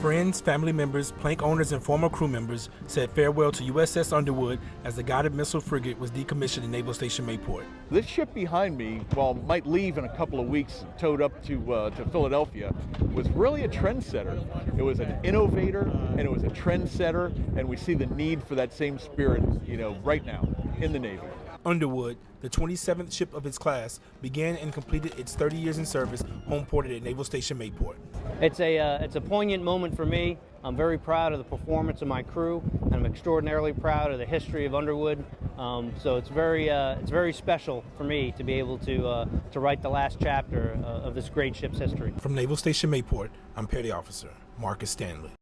Friends, family members, plank owners, and former crew members said farewell to USS Underwood as the guided missile frigate was decommissioned in Naval Station Mayport. This ship behind me, while might leave in a couple of weeks, towed up to uh, to Philadelphia, was really a trendsetter. It was an innovator and it was a trendsetter, and we see the need for that same spirit, you know, right now in the Navy. Underwood, the 27th ship of its class, began and completed its 30 years in service home ported at Naval Station Mayport. It's a, uh, it's a poignant moment for me. I'm very proud of the performance of my crew, and I'm extraordinarily proud of the history of Underwood. Um, so it's very, uh, it's very special for me to be able to, uh, to write the last chapter uh, of this great ship's history. From Naval Station Mayport, I'm Petty Officer Marcus Stanley.